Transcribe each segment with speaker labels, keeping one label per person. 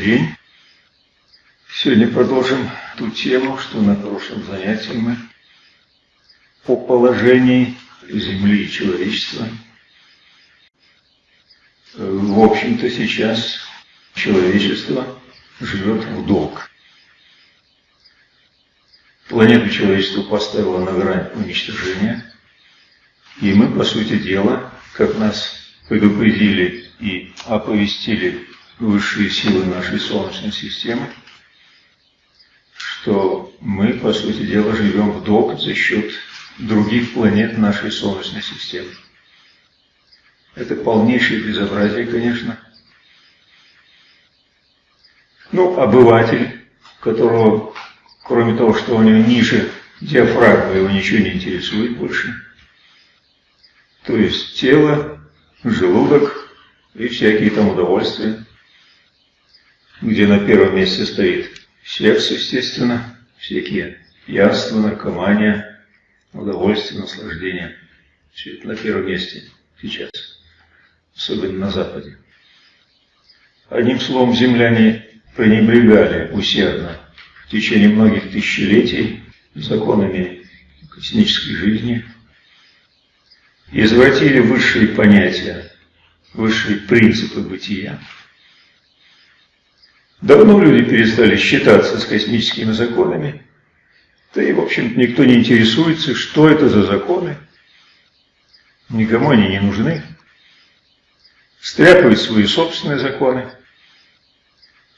Speaker 1: день. Сегодня продолжим ту тему, что на прошлом занятии мы по положению Земли и человечества. В общем-то, сейчас человечество живет в долг. Планету человечество поставило на грань уничтожения, и мы, по сути дела, как нас предупредили и оповестили высшие силы нашей Солнечной системы, что мы, по сути дела, живем в долг за счет других планет нашей Солнечной системы. Это полнейшее безобразие, конечно. Ну, обыватель, которого, кроме того, что у него ниже диафрагмы, его ничего не интересует больше. То есть тело, желудок и всякие там удовольствия, где на первом месте стоит Секс, естественно, всякие пьянства, наркомания, удовольствие, наслаждение. Все это на первом месте сейчас, особенно на Западе. Одним словом, земляне пренебрегали усердно в течение многих тысячелетий законами космической жизни, извратили высшие понятия, высшие принципы бытия. Давно люди перестали считаться с космическими законами, да и, в общем-то, никто не интересуется, что это за законы. Никому они не нужны. Стряпают свои собственные законы.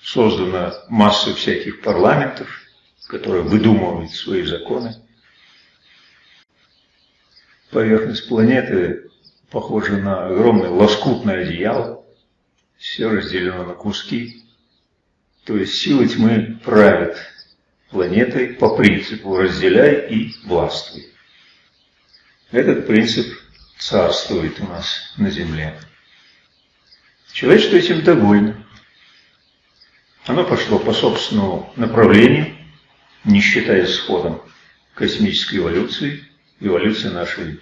Speaker 1: Создана масса всяких парламентов, которые выдумывают свои законы. Поверхность планеты похожа на огромное лоскутное одеяло. Все разделено на куски. То есть силы тьмы правят планетой по принципу «разделяй и властвуй». Этот принцип царствует у нас на Земле. Человечество этим довольно. Оно пошло по собственному направлению, не считая с ходом космической эволюции, эволюции нашей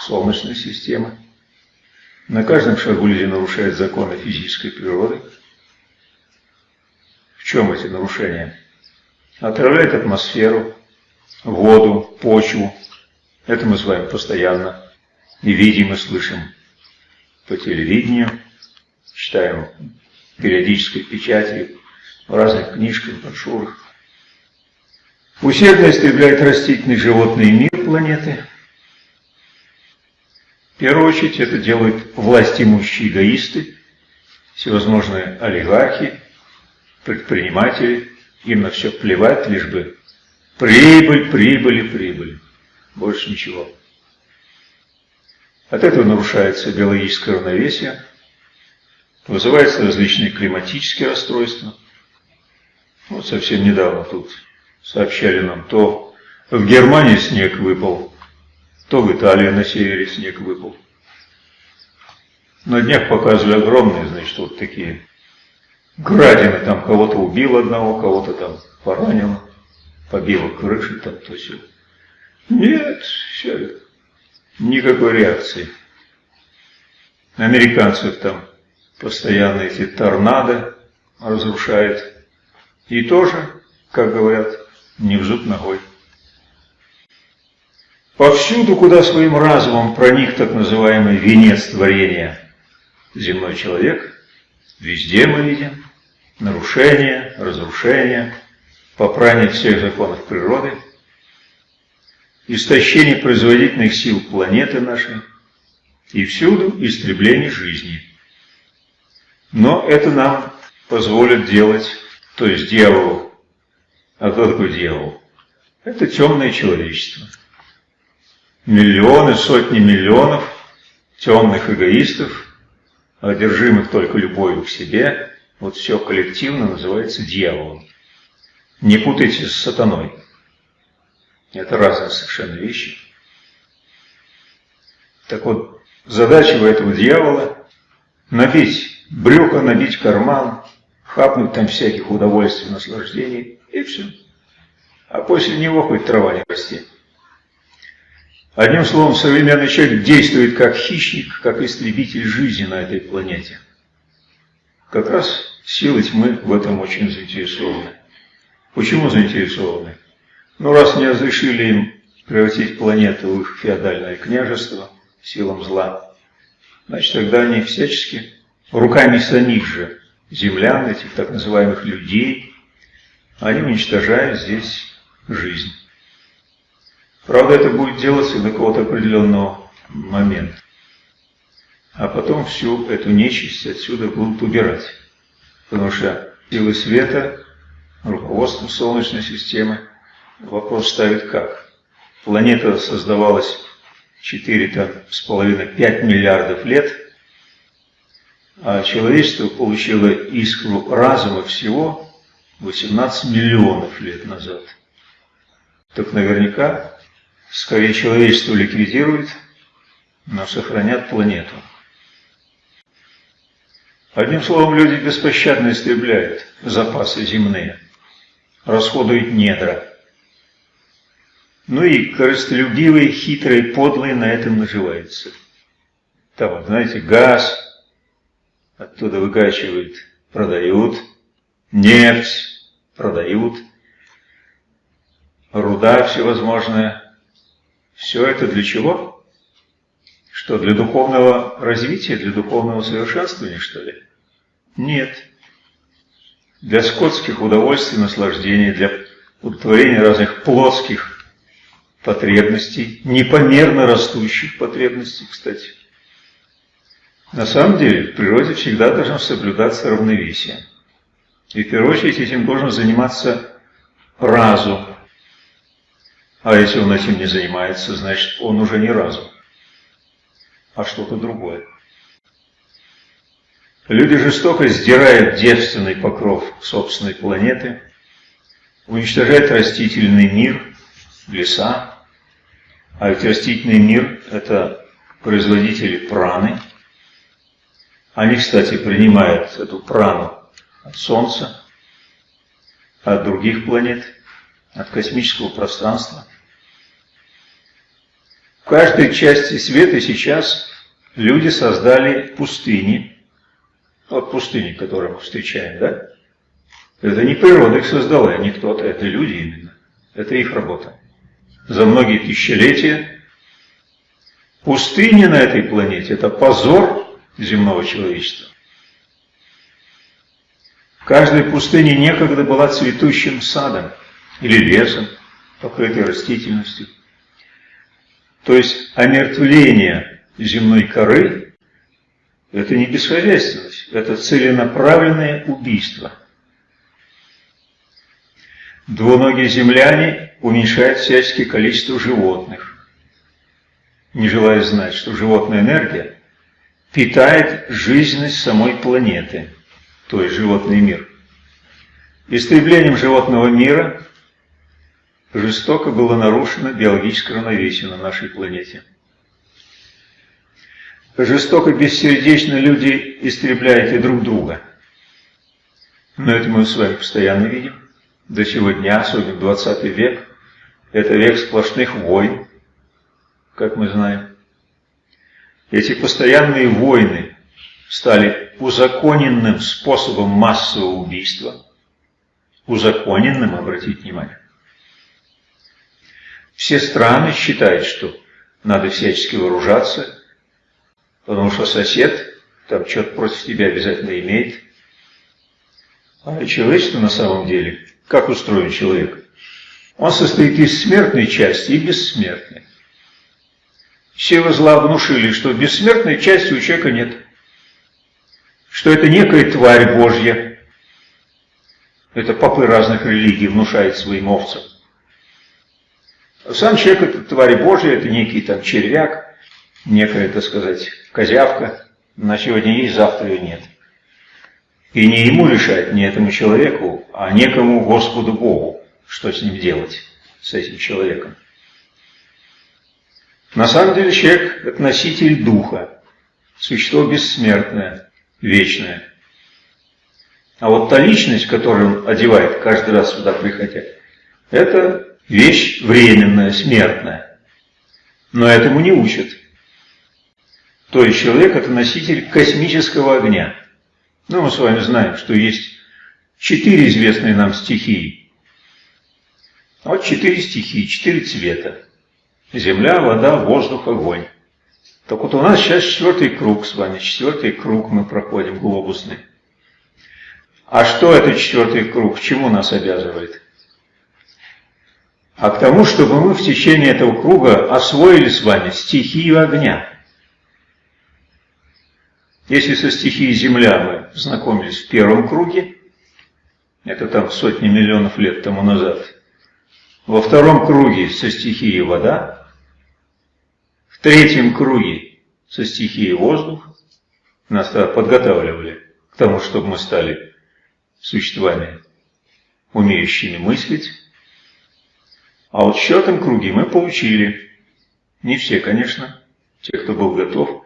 Speaker 1: Солнечной системы. На каждом шагу люди нарушают законы физической природы – чем эти нарушения? Отравляет атмосферу, воду, почву. Это мы с вами постоянно и видим, и слышим по телевидению, читаем периодической печати, в разных книжках, брошюрах. Усердно истребляет растительный животный мир планеты. В первую очередь это делают власть имущие эгоисты, всевозможные олигархи, предприниматели, им на все плевать, лишь бы прибыль, прибыль и прибыль. Больше ничего. От этого нарушается биологическое равновесие, вызываются различные климатические расстройства. Вот совсем недавно тут сообщали нам, то в Германии снег выпал, то в Италии на севере снег выпал. На днях показывали огромные, значит, вот такие градины, там кого-то убил одного, кого-то там поранил, побило крыши, там то все. Нет, все, никакой реакции. Американцев там постоянно эти торнадо разрушают. И тоже, как говорят, не в зуб ногой. Повсюду, куда своим разумом проник так называемый венец творения земной человек, везде мы видим нарушение, разрушение, попрание всех законов природы, истощение производительных сил планеты нашей и всюду истребление жизни. Но это нам позволит делать, то есть дьяволу. А кто такой дьявол? Это темное человечество. Миллионы, сотни миллионов темных эгоистов, одержимых только любовью к себе, вот все коллективно называется дьяволом. Не путайте с сатаной. Это разные совершенно вещи. Так вот, задача у этого дьявола набить брюхо, набить карман, хапнуть там всяких удовольствий, наслаждений, и все. А после него хоть трава не расти. Одним словом, современный человек действует как хищник, как истребитель жизни на этой планете. Как раз силы тьмы в этом очень заинтересованы. Почему заинтересованы? Ну, раз не разрешили им превратить планету в их феодальное княжество силам зла, значит, тогда они всячески руками самих же землян, этих так называемых людей, они уничтожают здесь жизнь. Правда, это будет делаться до какого-то определенного момента. А потом всю эту нечисть отсюда будут убирать. Потому что силы света, руководство Солнечной системы, вопрос ставит как? Планета создавалась 4,5-5 миллиардов лет, а человечество получило искру разума всего 18 миллионов лет назад. Так наверняка, скорее человечество ликвидирует, но сохранят планету. Одним словом, люди беспощадно истребляют запасы земные, расходуют недра. Ну и корыстолюбивые, хитрые, подлые на этом наживаются. Там, знаете, газ оттуда выкачивают, продают, нефть продают, руда всевозможная. Все это для чего? Что, для духовного развития, для духовного совершенствования, что ли? Нет. Для скотских удовольствий, наслаждений, для удовлетворения разных плотских потребностей, непомерно растущих потребностей, кстати. На самом деле, в природе всегда должно соблюдаться равновесие. И в первую очередь этим должен заниматься разум. А если он этим не занимается, значит он уже не разум а что-то другое. Люди жестоко сдирают девственный покров собственной планеты, уничтожают растительный мир, леса, а ведь растительный мир – это производители праны. Они, кстати, принимают эту прану от Солнца, от других планет, от космического пространства. В каждой части света сейчас люди создали пустыни. Вот пустыни, которые мы встречаем, да? Это не природа их создала, не кто-то, это люди именно. Это их работа. За многие тысячелетия пустыни на этой планете – это позор земного человечества. В каждой пустыне некогда была цветущим садом или лесом, покрытой растительностью. То есть омертвление земной коры – это не бесхозяйственность, это целенаправленное убийство. Двуногие земляне уменьшают всяческое количество животных, не желая знать, что животная энергия питает жизненность самой планеты, то есть животный мир. Истреблением животного мира жестоко было нарушено биологическое равновесие на нашей планете. Жестоко, бессердечно люди истребляют и друг друга. Но это мы с вами постоянно видим. До сего дня, особенно 20 век, это век сплошных войн, как мы знаем. Эти постоянные войны стали узаконенным способом массового убийства. Узаконенным, обратите внимание. Все страны считают, что надо всячески вооружаться, потому что сосед там что-то против тебя обязательно имеет. А человечество на самом деле, как устроен человек? Он состоит из смертной части и бессмертной. Силы зла внушили, что бессмертной части у человека нет. Что это некая тварь Божья. Это попы разных религий внушают своим овцам. Сам человек – это тварь Божья, это некий там червяк, некая, так сказать, козявка. На сегодня есть, завтра ее нет. И не ему решать, не этому человеку, а некому Господу Богу, что с ним делать, с этим человеком. На самом деле человек – это носитель духа, существо бессмертное, вечное. А вот та личность, которую он одевает каждый раз сюда приходя, это вещь временная, смертная. Но этому не учат. То есть человек – это носитель космического огня. Ну, мы с вами знаем, что есть четыре известные нам стихии. Вот четыре стихии, четыре цвета. Земля, вода, воздух, огонь. Так вот у нас сейчас четвертый круг с вами, четвертый круг мы проходим, глобусный. А что это четвертый круг, к чему нас обязывает? А к тому, чтобы мы в течение этого круга освоили с вами стихию огня. Если со стихией Земля мы знакомились в первом круге, это там сотни миллионов лет тому назад, во втором круге со стихией вода, в третьем круге со стихией воздух, нас подготавливали к тому, чтобы мы стали существами, умеющими мыслить. А вот в четвертом круге мы получили, не все, конечно, те, кто был готов,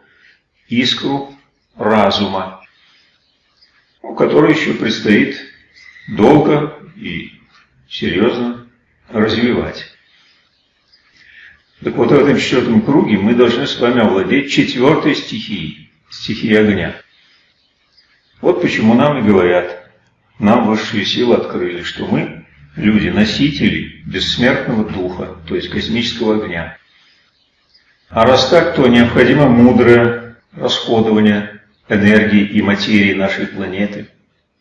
Speaker 1: искру разума, который еще предстоит долго и серьезно развивать. Так вот, в этом четвертом круге мы должны с вами овладеть четвертой стихией, стихией огня. Вот почему нам и говорят, нам высшие силы открыли, что мы люди, носители бессмертного духа, то есть космического огня. А раз так, то необходимо мудрое расходование энергии и материи нашей планеты,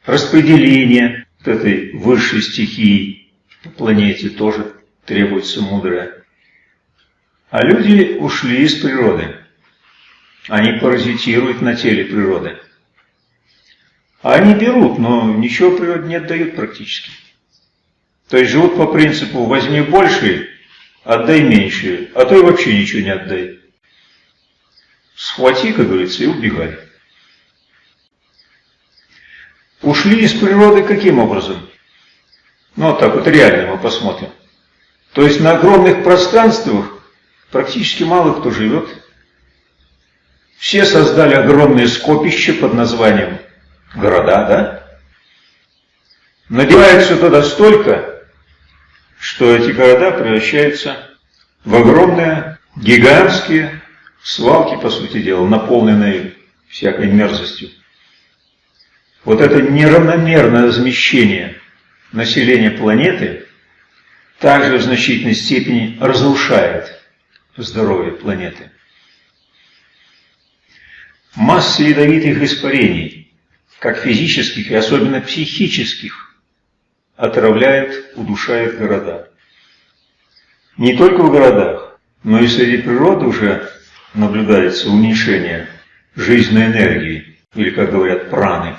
Speaker 1: распределение вот этой высшей стихии по планете тоже требуется мудрое. А люди ушли из природы. Они паразитируют на теле природы. А они берут, но ничего природе не отдают практически. То есть живут по принципу «возьми больше, отдай меньше, а то и вообще ничего не отдай». Схвати, как говорится, и убегай. Ушли из природы каким образом? Ну, вот так вот реально мы посмотрим. То есть на огромных пространствах практически мало кто живет. Все создали огромные скопища под названием города, да? Надевается туда столько, что эти города превращаются в огромные, гигантские свалки, по сути дела, наполненные всякой мерзостью. Вот это неравномерное размещение населения планеты также в значительной степени разрушает здоровья планеты. Масса ядовитых испарений, как физических и особенно психических, отравляют, удушают города. Не только в городах, но и среди природы уже наблюдается уменьшение жизненной энергии, или, как говорят, праны.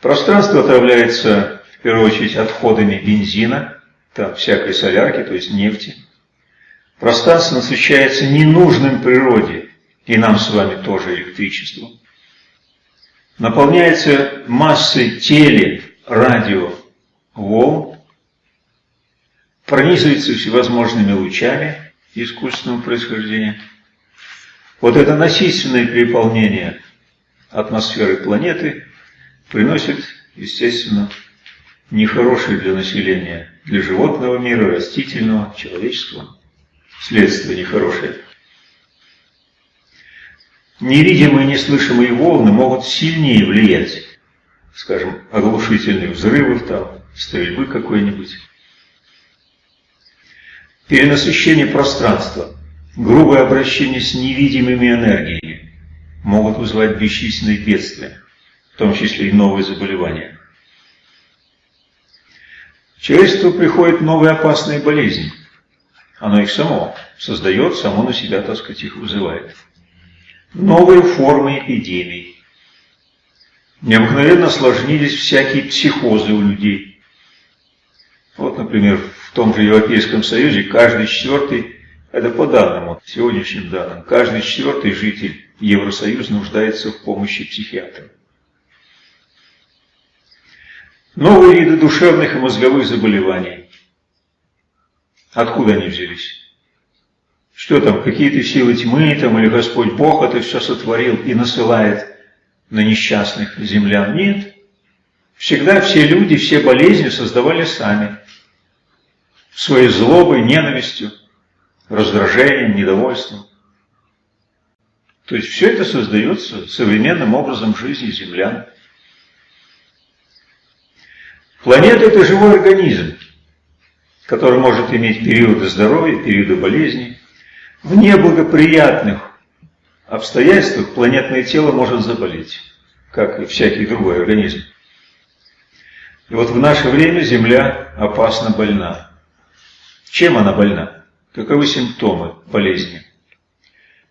Speaker 1: Пространство отравляется, в первую очередь, отходами бензина, там всякой солярки, то есть нефти. Пространство насыщается ненужным природе, и нам с вами тоже электричеством. Наполняется массой теле, радио, волн, пронизывается всевозможными лучами искусственного происхождения. Вот это насильственное переполнение атмосферы планеты приносит, естественно, нехорошие для населения, для животного мира, растительного, человеческого. Следствие нехорошее. Невидимые, неслышимые волны могут сильнее влиять, скажем, оглушительные взрывы там, стрельбы какой-нибудь. Перенасыщение пространства, грубое обращение с невидимыми энергиями могут вызывать бесчисленные бедствия, в том числе и новые заболевания. Человечеству приходят новые опасные болезни. Оно их само создает, само на себя, так сказать, их вызывает. Новые формы эпидемий. Необыкновенно осложнились всякие психозы у людей. Вот, например, в том же Европейском Союзе каждый четвертый, это по данным, сегодняшним данным, каждый четвертый житель Евросоюза нуждается в помощи психиатра. Новые виды душевных и мозговых заболеваний. Откуда они взялись? Что там, какие-то силы тьмы там, или Господь Бог это все сотворил и насылает на несчастных землян? Нет. Всегда все люди, все болезни создавали сами. Своей злобой, ненавистью, раздражением, недовольством. То есть все это создается современным образом жизни землян. Планета – это живой организм, который может иметь периоды здоровья, периоды болезни. В неблагоприятных обстоятельствах планетное тело может заболеть, как и всякий другой организм. И вот в наше время Земля опасно больна. Чем она больна? Каковы симптомы болезни?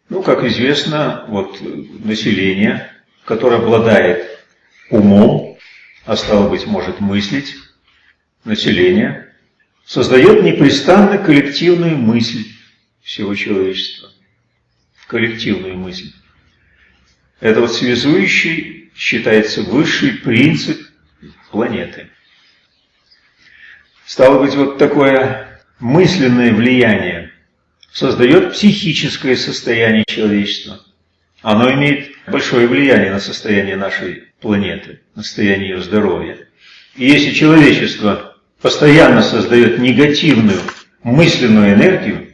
Speaker 1: Ну, как известно, вот население, которое обладает умом, а стало быть, может мыслить, население, создает непрестанно коллективную мысль всего человечества. Коллективную мысль. Это вот связующий считается высший принцип планеты. Стало быть, вот такое мысленное влияние создает психическое состояние человечества. Оно имеет большое влияние на состояние нашей планеты, состояние ее здоровья. И если человечество постоянно создает негативную мысленную энергию,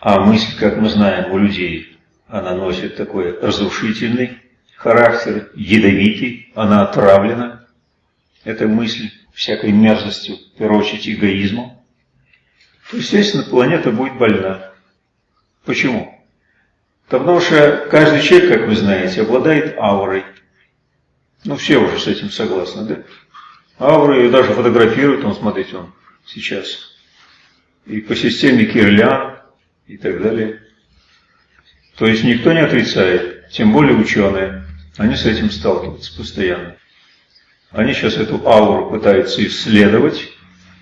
Speaker 1: а мысль, как мы знаем, у людей, она носит такой разрушительный характер, ядовитый, она отравлена, эта мысль всякой мерзостью, в первую очередь эгоизмом, то, естественно, планета будет больна. Почему? Потому что каждый человек, как вы знаете, обладает аурой. Ну, все уже с этим согласны, да? Ауры ее даже фотографируют, он, смотрите, он сейчас. И по системе Кирлян и так далее. То есть никто не отрицает, тем более ученые. Они с этим сталкиваются постоянно. Они сейчас эту ауру пытаются исследовать.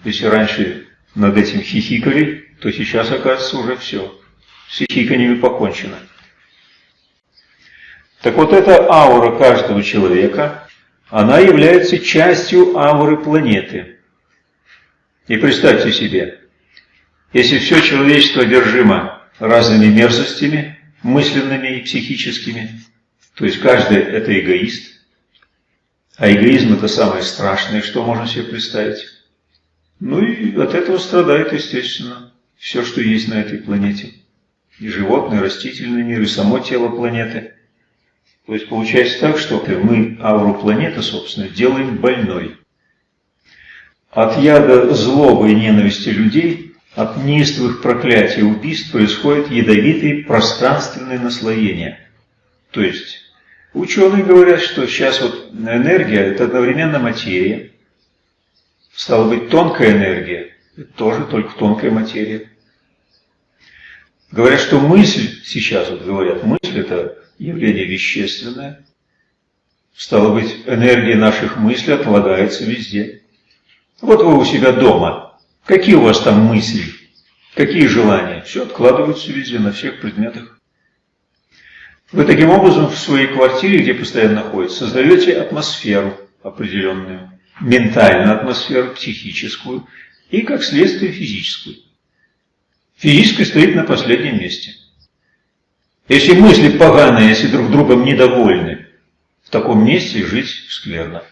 Speaker 1: Если раньше над этим хихикали, то сейчас, оказывается, уже все. С хихиканиями покончено. Так вот эта аура каждого человека, она является частью ауры планеты. И представьте себе, если все человечество одержимо разными мерзостями, мысленными и психическими, то есть каждый это эгоист, а эгоизм это самое страшное, что можно себе представить. Ну и от этого страдает, естественно, все, что есть на этой планете. И животный, и растительный мир, и само тело планеты. То есть получается так, что мы ауру планеты, собственно, делаем больной. От яда злобы и ненависти людей, от неистовых проклятий и убийств происходит ядовитые пространственные наслоения. То есть ученые говорят, что сейчас вот энергия – это одновременно материя, Стало быть, тонкая энергия – это тоже только тонкая материя. Говорят, что мысль, сейчас вот говорят, мысль – это явление вещественное. Стало быть, энергия наших мыслей отлагается везде. Вот вы у себя дома. Какие у вас там мысли? Какие желания? Все откладываются везде, на всех предметах. Вы таким образом в своей квартире, где постоянно находитесь, создаете атмосферу определенную ментальную атмосферу, психическую и, как следствие, физическую. Физическая стоит на последнем месте. Если мысли поганые, если друг другом недовольны, в таком месте жить скверно.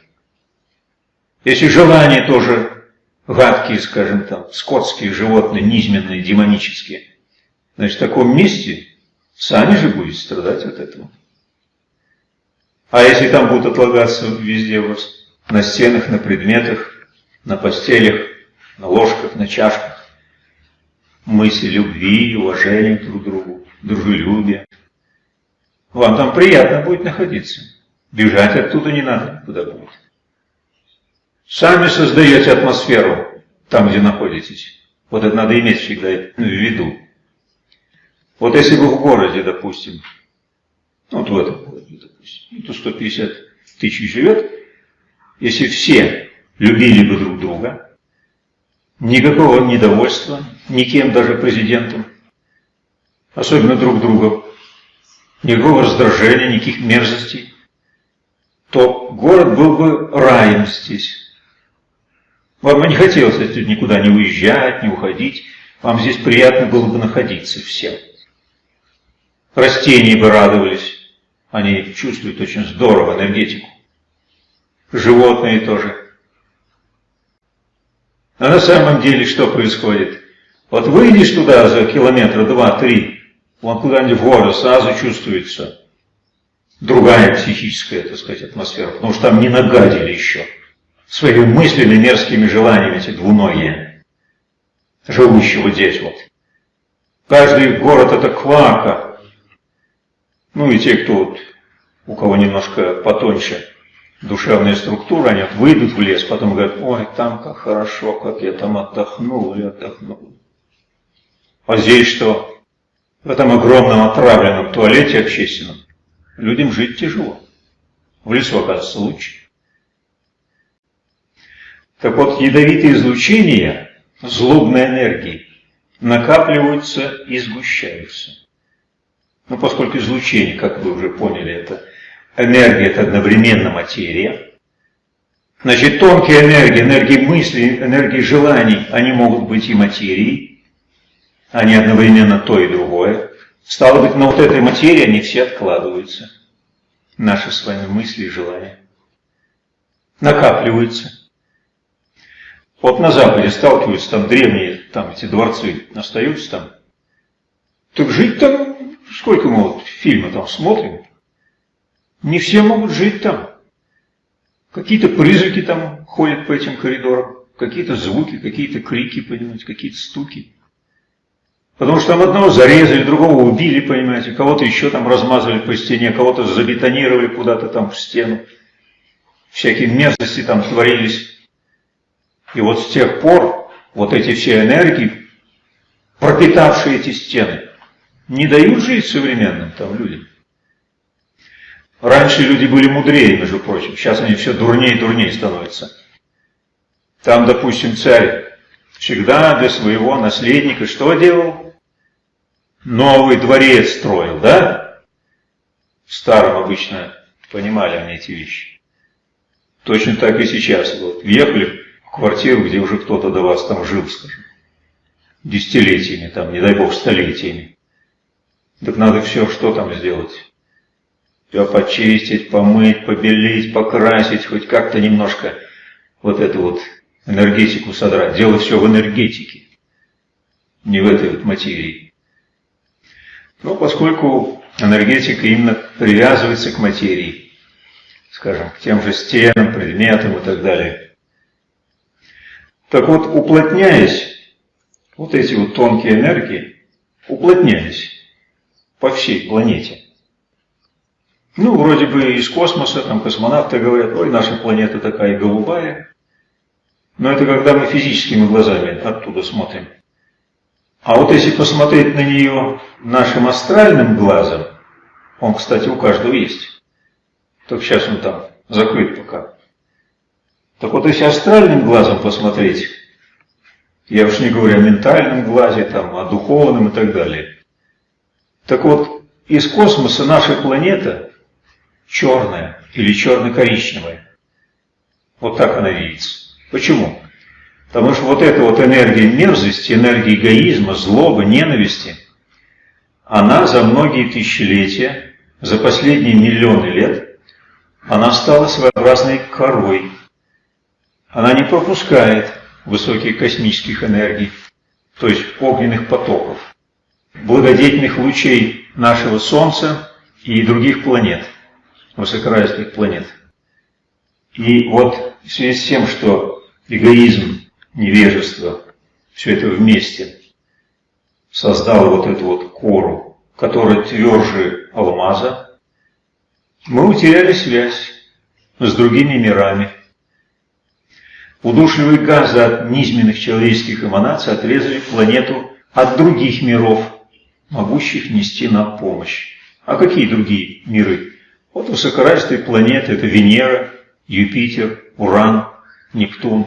Speaker 1: Если желания тоже гадкие, скажем там, скотские, животные, низменные, демонические, значит, в таком месте сами же будете страдать от этого. А если там будут отлагаться везде у вас на стенах, на предметах, на постелях, на ложках, на чашках. Мысли любви, уважения друг к другу, дружелюбия. Вам там приятно будет находиться. Бежать оттуда не надо, куда будет. Сами создаете атмосферу там, где находитесь. Вот это надо иметь всегда в виду. Вот если бы в городе, допустим, вот в этом городе, допустим, то 150 тысяч живет, если все любили бы друг друга, никакого недовольства, никем, даже президентом, особенно друг другом, никакого раздражения, никаких мерзостей, то город был бы раем здесь. Вам бы не хотелось отсюда никуда не уезжать, не уходить, вам здесь приятно было бы находиться всем. Растения бы радовались, они чувствуют очень здорово энергетику животные тоже. А на самом деле что происходит? Вот выйдешь туда за километра два-три, Вон куда-нибудь в горы сразу чувствуется другая психическая, так сказать, атмосфера, потому что там не нагадили еще своими мыслями, мерзкими желаниями эти двуногие, живущего здесь вот. Каждый город это квака. Ну и те, кто вот, у кого немножко потоньше душевная структура, они вот выйдут в лес, потом говорят, ой, там как хорошо, как я там отдохнул и отдохнул. А здесь что? В этом огромном отравленном туалете общественном людям жить тяжело. В лесу оказывается лучше. Так вот, ядовитые излучения злобной энергии накапливаются и сгущаются. Ну, поскольку излучение, как вы уже поняли, это энергия, это одновременно материя. Значит, тонкие энергии, энергии мысли, энергии желаний, они могут быть и материей, они одновременно то и другое. Стало быть, на вот этой материи они все откладываются. Наши с вами мысли и желания. Накапливаются. Вот на Западе сталкиваются, там древние, там эти дворцы остаются там. Так жить там, сколько мы вот фильмы там смотрим, не все могут жить там. Какие-то призраки там ходят по этим коридорам, какие-то звуки, какие-то крики, понимаете, какие-то стуки. Потому что там одного зарезали, другого убили, понимаете, кого-то еще там размазали по стене, кого-то забетонировали куда-то там в стену. Всякие мерзости там творились. И вот с тех пор вот эти все энергии, пропитавшие эти стены, не дают жить современным там людям. Раньше люди были мудрее, между прочим, сейчас они все дурнее и дурнее становятся. Там, допустим, царь всегда для своего наследника что делал? Новый дворец строил, да? В старом обычно понимали они эти вещи. Точно так и сейчас. Вот, въехали в квартиру, где уже кто-то до вас там жил, скажем, десятилетиями, там, не дай бог, столетиями. Так надо все, что там сделать? Все почистить, помыть, побелить, покрасить, хоть как-то немножко вот эту вот энергетику содрать. Дело все в энергетике, не в этой вот материи. Но поскольку энергетика именно привязывается к материи, скажем, к тем же стенам, предметам и так далее, так вот, уплотняясь, вот эти вот тонкие энергии, уплотняясь по всей планете. Ну, вроде бы из космоса, там космонавты говорят, ой, наша планета такая голубая. Но это когда мы физическими глазами оттуда смотрим. А вот если посмотреть на нее нашим астральным глазом, он, кстати, у каждого есть, только сейчас он там закрыт пока, так вот, если астральным глазом посмотреть, я уж не говорю о ментальном глазе, там, о духовном и так далее. Так вот, из космоса наша планета черная или черно-коричневая. Вот так она видится. Почему? Потому что вот эта вот энергия мерзости, энергия эгоизма, злобы, ненависти, она за многие тысячелетия, за последние миллионы лет, она стала своеобразной корой, она не пропускает высоких космических энергий, то есть огненных потоков, благодетельных лучей нашего Солнца и других планет, высокоразвитых планет. И вот в связи с тем, что эгоизм, невежество, все это вместе создало вот эту вот кору, которая тверже алмаза, мы утеряли связь с другими мирами, Удушливые газы от низменных человеческих эманаций отрезали планету от других миров, могущих нести нам помощь. А какие другие миры? Вот высокоразвитые планеты – это Венера, Юпитер, Уран, Нептун.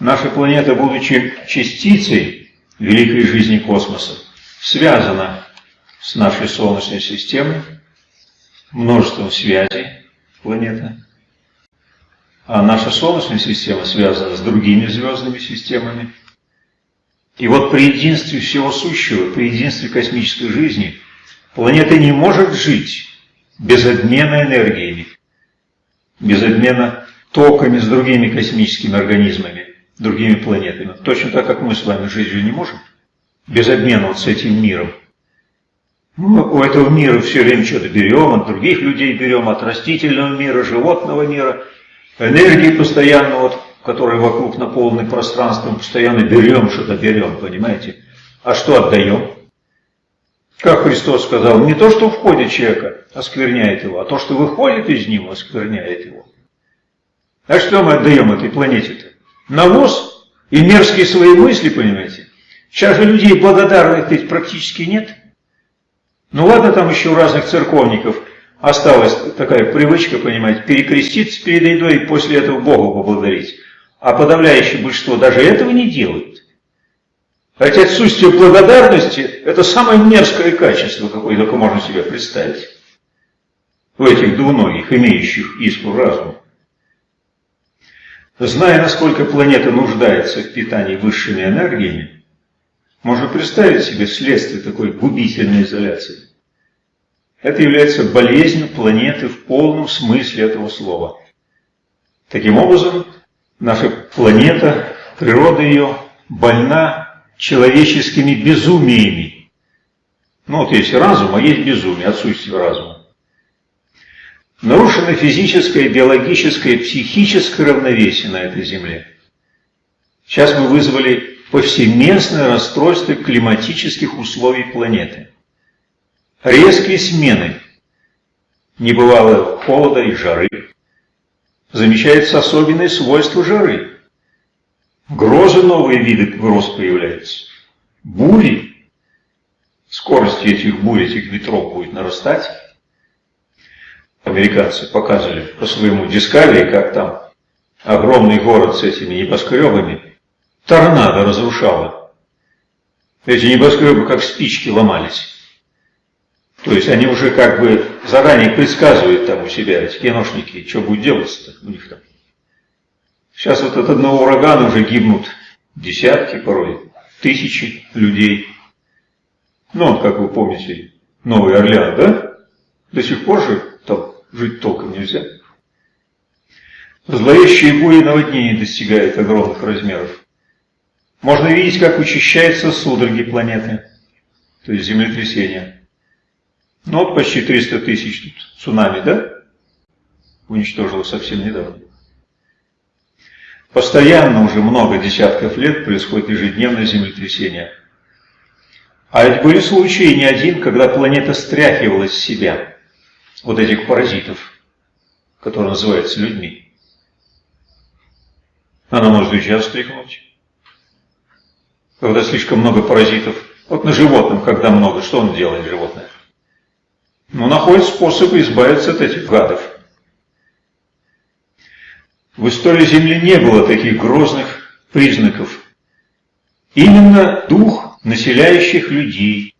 Speaker 1: Наша планета, будучи частицей великой жизни космоса, связана с нашей Солнечной системой, множеством связей планеты – а наша Солнечная система связана с другими звездными системами. И вот при единстве всего сущего, при единстве космической жизни, планета не может жить без обмена энергиями, без обмена токами с другими космическими организмами, другими планетами. Точно так, как мы с вами же не можем. без обмена вот с этим миром. Мы у этого мира все время что-то берем, от других людей берем, от растительного мира, животного мира, энергии постоянно, вот, которая вокруг наполнены пространством, постоянно берем что-то, берем, понимаете? А что отдаем? Как Христос сказал, не то, что входит человека, оскверняет его, а то, что выходит из него, оскверняет его. А что мы отдаем этой планете-то? Навоз и мерзкие свои мысли, понимаете? Сейчас же людей благодарных ведь практически нет. Ну ладно, там еще у разных церковников осталась такая привычка, понимаете, перекреститься перед едой и после этого Богу поблагодарить. А подавляющее большинство даже этого не делает. Хотя отсутствие благодарности – это самое мерзкое качество, какое только можно себе представить. В этих двуногих, имеющих искру разума. Зная, насколько планета нуждается в питании высшими энергиями, можно представить себе следствие такой губительной изоляции. Это является болезнью планеты в полном смысле этого слова. Таким образом, наша планета, природа ее больна человеческими безумиями. Ну вот есть разум, а есть безумие, отсутствие разума. Нарушено физическое, биологическое, психическое равновесие на этой Земле. Сейчас мы вызвали повсеместное расстройство климатических условий планеты. Резкие смены небывалого холода и жары. Замечается особенные свойства жары. Грозы, новые виды гроз появляются. Бури. Скорость этих бурь, этих ветров будет нарастать американцы показывали по своему Discovery, как там огромный город с этими небоскребами, торнадо разрушало. Эти небоскребы как спички ломались. То есть они уже как бы заранее предсказывают там у себя, эти киношники, что будет делаться-то у них там. Сейчас вот от одного урагана уже гибнут десятки, порой тысячи людей. Ну, как вы помните, Новый Орлеан, да? До сих пор же там жить толком нельзя. Зловещие бури наводнений достигают огромных размеров. Можно видеть, как учащаются судороги планеты, то есть землетрясения. Ну вот почти 300 тысяч тут цунами, да? Уничтожило совсем недавно. Постоянно уже много десятков лет происходит ежедневное землетрясение. А ведь были случаи не один, когда планета стряхивалась с себя вот этих паразитов, которые называются людьми. Она может и сейчас стряхнуть. Когда слишком много паразитов, вот на животном, когда много, что он делает, животное? Ну, находит способы избавиться от этих гадов. В истории Земли не было таких грозных признаков. Именно дух населяющих людей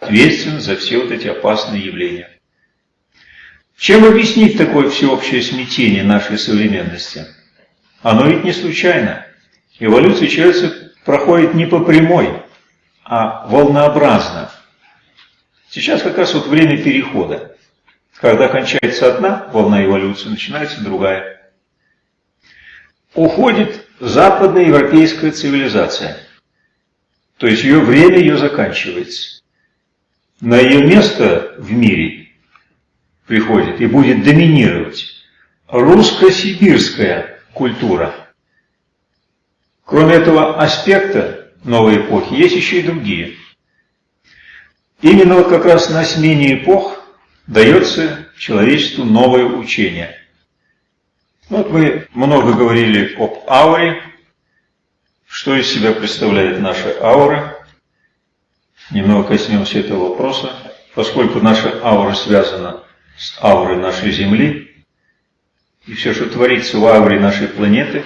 Speaker 1: ответственен за все вот эти опасные явления. Чем объяснить такое всеобщее смятение нашей современности? Оно ведь не случайно. Эволюция человека проходит не по прямой, а волнообразно. Сейчас как раз вот время перехода. Когда кончается одна волна эволюции, начинается другая. Уходит западная европейская цивилизация. То есть ее время ее заканчивается. На ее место в мире приходит и будет доминировать русско-сибирская культура. Кроме этого аспекта новой эпохи, есть еще и другие. Именно вот как раз на смене эпох дается человечеству новое учение. Вот мы много говорили об ауре, что из себя представляет наша аура. Немного коснемся этого вопроса, поскольку наша аура связана с аурой нашей Земли, и все, что творится в ауре нашей планеты,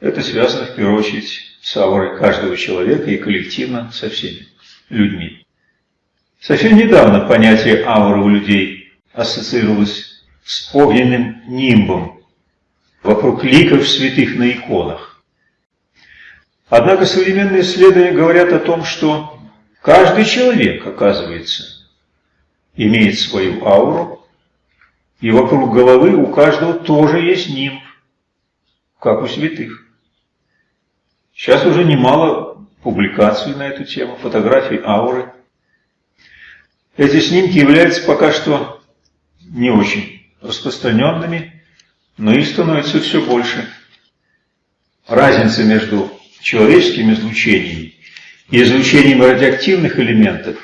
Speaker 1: это связано в первую очередь с аурой каждого человека и коллективно со всеми людьми. Совсем недавно понятие ауры у людей ассоциировалось с огненным нимбом вокруг ликов святых на иконах. Однако современные исследования говорят о том, что каждый человек, оказывается, имеет свою ауру, и вокруг головы у каждого тоже есть нимб, как у святых. Сейчас уже немало публикацию на эту тему, фотографии ауры. Эти снимки являются пока что не очень распространенными, но их становится все больше. Разница между человеческими излучениями и излучением радиоактивных элементов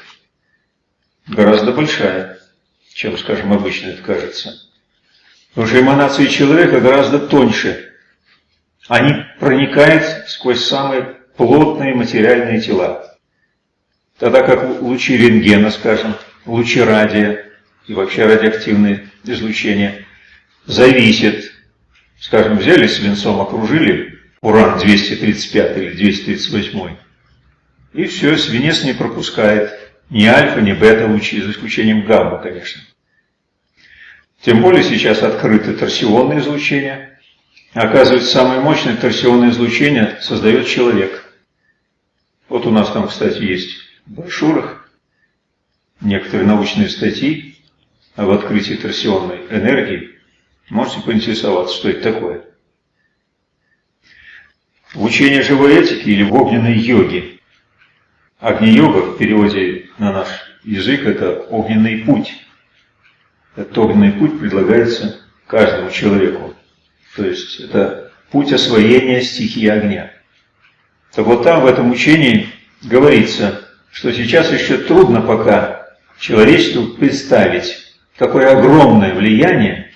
Speaker 1: гораздо большая, чем, скажем, обычно это кажется. Потому что эманации человека гораздо тоньше. Они проникают сквозь самые плотные материальные тела. Тогда как лучи рентгена, скажем, лучи радия и вообще радиоактивные излучения зависят, скажем, взяли свинцом, окружили уран-235 или 238, и все, свинец не пропускает ни альфа, ни бета лучи, за исключением гамма, конечно. Тем более сейчас открыто торсионное излучение. Оказывается, самое мощное торсионное излучение создает человек. Вот у нас там, кстати, есть в брошюрах некоторые научные статьи об открытии торсионной энергии. Можете поинтересоваться, что это такое. В учении живой этики или в огненной йоге. Агни-йога в переводе на наш язык – это огненный путь. Этот огненный путь предлагается каждому человеку. То есть это путь освоения стихии огня. Так вот там в этом учении говорится, что сейчас еще трудно пока человечеству представить, какое огромное влияние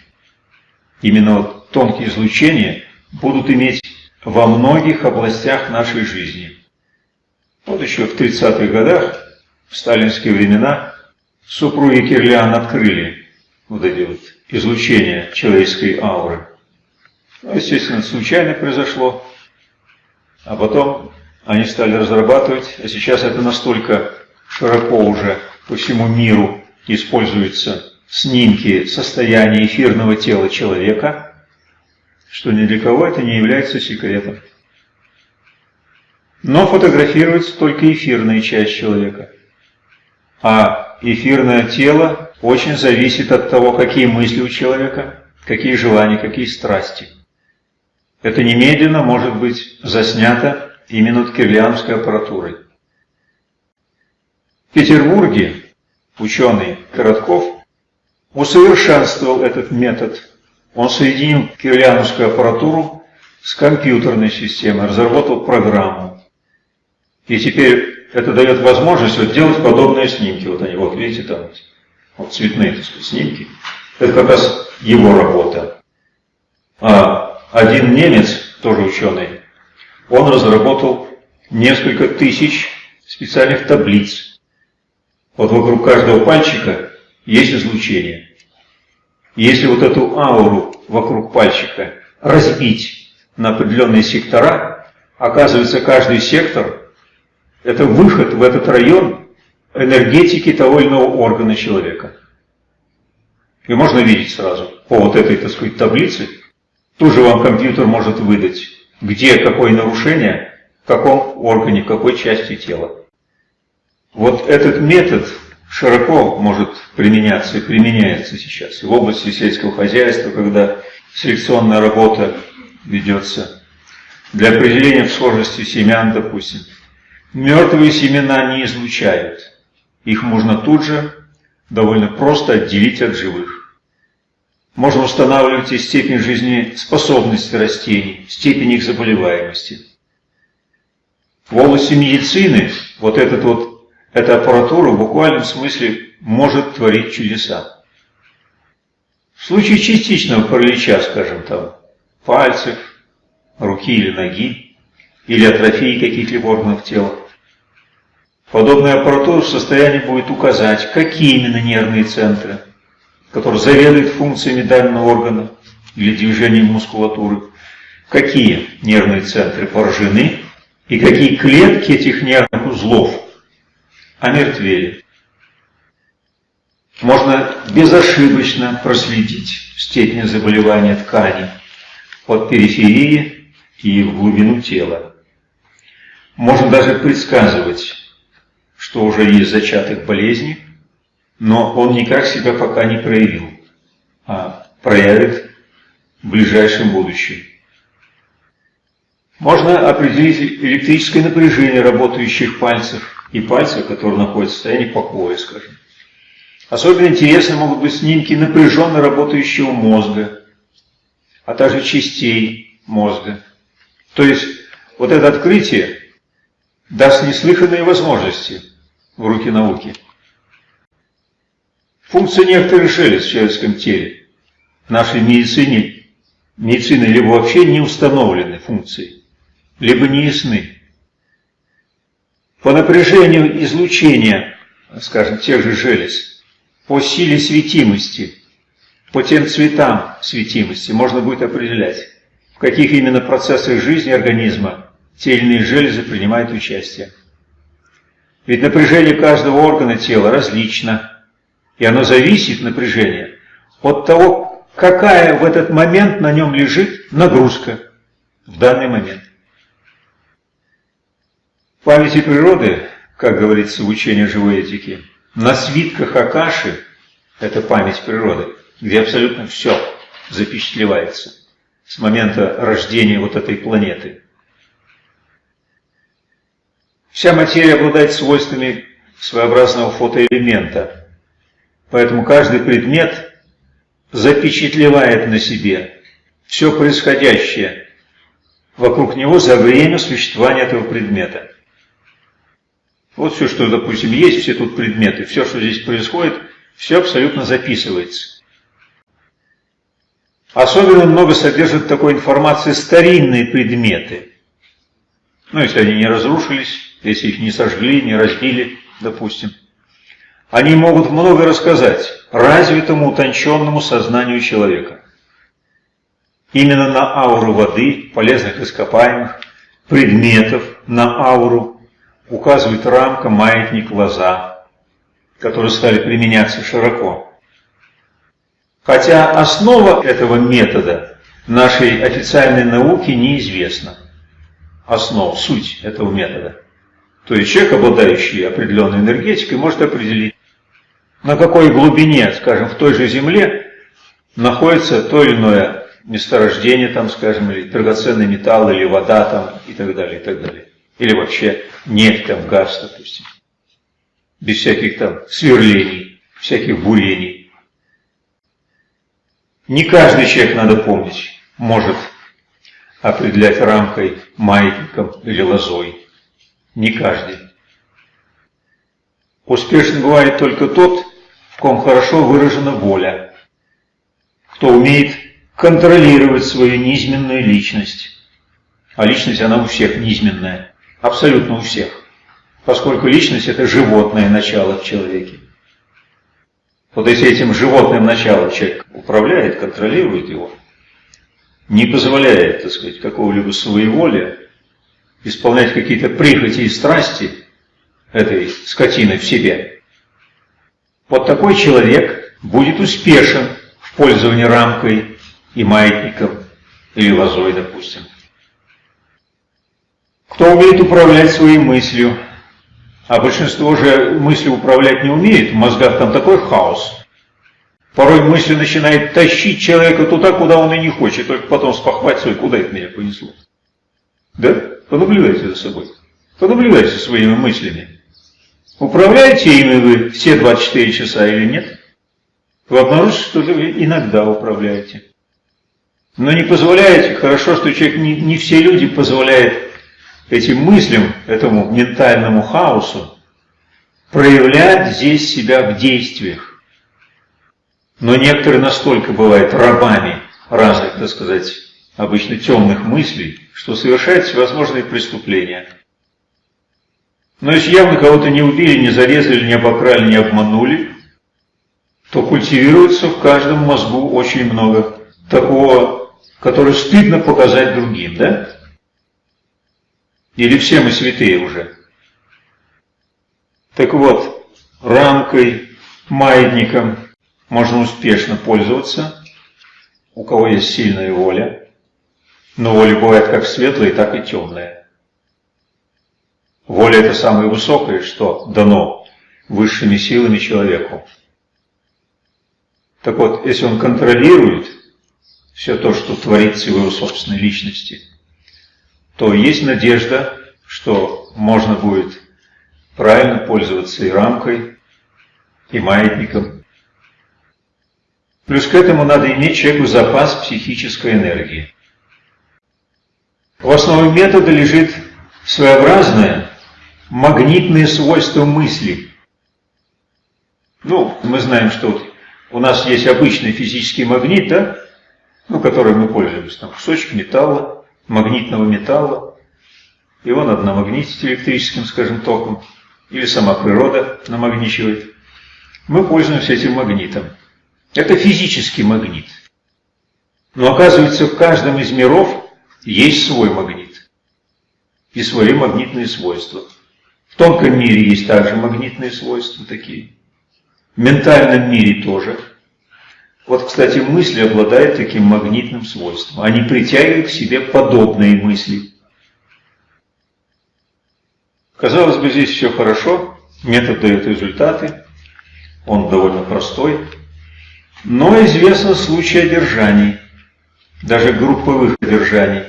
Speaker 1: именно вот тонкие излучения будут иметь во многих областях нашей жизни. Вот еще в 30-х годах, в сталинские времена, супруги Кирлиан открыли вот эти вот излучения человеческой ауры. Ну, естественно, случайно произошло. А потом они стали разрабатывать, а сейчас это настолько широко уже по всему миру используются снимки состояния эфирного тела человека, что ни для кого это не является секретом. Но фотографируется только эфирная часть человека. А эфирное тело очень зависит от того, какие мысли у человека, какие желания, какие страсти. Это немедленно может быть заснято именно кирлианской аппаратурой. В Петербурге ученый Коротков усовершенствовал этот метод. Он соединил кирлиановскую аппаратуру с компьютерной системой, разработал программу. И теперь это дает возможность вот делать подобные снимки. Вот они, вот видите, там вот цветные сказать, снимки. Это как раз его работа. А один немец, тоже ученый, он разработал несколько тысяч специальных таблиц. Вот вокруг каждого пальчика есть излучение. Если вот эту ауру вокруг пальчика разбить на определенные сектора, оказывается каждый сектор – это выход в этот район энергетики того или иного органа человека. И можно видеть сразу по вот этой, так сказать, таблице, тут же вам компьютер может выдать где какое нарушение, в каком органе, в какой части тела. Вот этот метод широко может применяться и применяется сейчас и в области сельского хозяйства, когда селекционная работа ведется для определения схожести семян, допустим. Мертвые семена не излучают. Их можно тут же довольно просто отделить от живых. Можно устанавливать и степень жизнеспособности растений, степень их заболеваемости. В области медицины вот, этот вот эта аппаратура в буквальном смысле может творить чудеса. В случае частичного паралича, скажем там, пальцев, руки или ноги, или атрофии каких-либо органов тела, подобная аппаратура в состоянии будет указать, какие именно нервные центры – который заведует функциями данного органа или движением мускулатуры, какие нервные центры поражены и какие клетки этих нервных узлов омертвели. Можно безошибочно проследить степень заболевания ткани от периферии и в глубину тела. Можно даже предсказывать, что уже есть зачаток болезни, но он никак себя пока не проявил, а проявит в ближайшем будущем. Можно определить электрическое напряжение работающих пальцев и пальцев, которые находятся в состоянии покоя, скажем. Особенно интересны могут быть снимки напряженно работающего мозга, а также частей мозга. То есть вот это открытие даст неслыханные возможности в руки науки. Функция некоторых желез в человеческом теле в нашей медицине, медицины либо вообще не установлены функции, либо не ясны. По напряжению излучения, скажем, тех же желез, по силе светимости, по тем цветам светимости можно будет определять, в каких именно процессах жизни организма те или иные железы принимают участие. Ведь напряжение каждого органа тела различно, и оно зависит, напряжение, от того, какая в этот момент на нем лежит нагрузка в данный момент. В памяти природы, как говорится в учении живой этики, на свитках Акаши, это память природы, где абсолютно все запечатлевается с момента рождения вот этой планеты. Вся материя обладает свойствами своеобразного фотоэлемента, поэтому каждый предмет запечатлевает на себе все происходящее вокруг него за время существования этого предмета. Вот все, что, допустим, есть, все тут предметы, все, что здесь происходит, все абсолютно записывается. Особенно много содержат такой информации старинные предметы. Ну, если они не разрушились, если их не сожгли, не разбили, допустим. Они могут много рассказать развитому, утонченному сознанию человека. Именно на ауру воды, полезных ископаемых, предметов, на ауру указывает рамка, маятник, лоза, которые стали применяться широко. Хотя основа этого метода нашей официальной науки неизвестна. Основа, суть этого метода. То есть человек, обладающий определенной энергетикой, может определить, на какой глубине, скажем, в той же Земле находится то или иное месторождение, там, скажем, или драгоценный металл, или вода там, и так далее, и так далее. Или вообще нефть, там, газ, допустим. Без всяких там сверлений, всяких бурений. Не каждый человек, надо помнить, может определять рамкой, маятником или лозой. Не каждый. Успешным бывает только тот, в ком хорошо выражена воля, кто умеет контролировать свою низменную личность. А личность, она у всех низменная, абсолютно у всех, поскольку личность – это животное начало в человеке. Вот если этим животным началом человек управляет, контролирует его, не позволяет, так сказать, какого-либо своеволия, исполнять какие-то прихоти и страсти этой скотины в себе, вот такой человек будет успешен в пользовании рамкой и маятником или лозой, допустим. Кто умеет управлять своей мыслью, а большинство же мысли управлять не умеет, в мозгах там такой хаос. Порой мысль начинает тащить человека туда, куда он и не хочет, только потом спохватывать, куда это меня понесло. Да? Понаблюдайте за собой. Понаблюдайте своими мыслями. Управляете ими вы все 24 часа или нет? Вы обнаружите, что вы иногда управляете. Но не позволяете, хорошо, что человек, не, не все люди позволяют этим мыслям, этому ментальному хаосу, проявлять здесь себя в действиях. Но некоторые настолько бывают рабами разных, так сказать, обычно темных мыслей, что совершают всевозможные преступления. Но если явно кого-то не убили, не зарезали, не обокрали, не обманули, то культивируется в каждом мозгу очень много такого, которое стыдно показать другим, да? Или все мы святые уже? Так вот, рамкой, маятником можно успешно пользоваться, у кого есть сильная воля. Но воля бывает как светлая, так и темная. Воля – это самое высокое, что дано высшими силами человеку. Так вот, если он контролирует все то, что творится в его собственной личности – то есть надежда, что можно будет правильно пользоваться и рамкой, и маятником. Плюс к этому надо иметь человеку запас психической энергии. В основе метода лежит своеобразное магнитное свойство мысли. Ну, мы знаем, что у нас есть обычный физический магнит, да, ну, которым мы пользуемся, там кусочек металла, магнитного металла, его надо намагнитить электрическим, скажем, током, или сама природа намагничивает. Мы пользуемся этим магнитом. Это физический магнит. Но оказывается, в каждом из миров есть свой магнит и свои магнитные свойства. В тонком мире есть также магнитные свойства такие. В ментальном мире тоже. Вот, кстати, мысли обладают таким магнитным свойством. Они притягивают к себе подобные мысли. Казалось бы, здесь все хорошо, метод дает результаты, он довольно простой, но известны случаи одержаний, даже групповых одержаний,